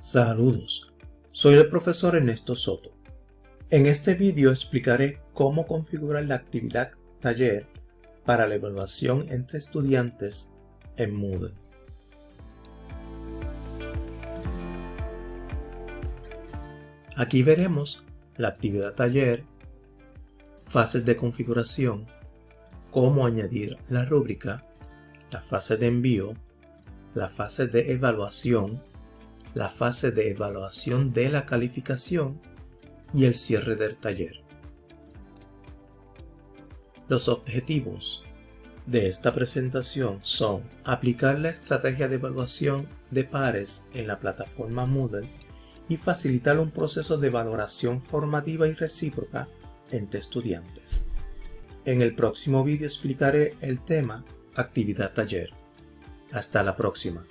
Saludos, soy el profesor Ernesto Soto. En este vídeo explicaré cómo configurar la actividad taller para la evaluación entre estudiantes en Moodle. Aquí veremos la actividad taller, fases de configuración, cómo añadir la rúbrica, la fase de envío, la fase de evaluación, la fase de evaluación de la calificación y el cierre del taller. Los objetivos de esta presentación son aplicar la estrategia de evaluación de pares en la plataforma Moodle y facilitar un proceso de valoración formativa y recíproca entre estudiantes. En el próximo vídeo explicaré el tema actividad taller. Hasta la próxima.